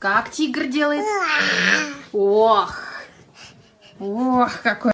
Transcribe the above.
Как тигр делает? Ох! Ох, какой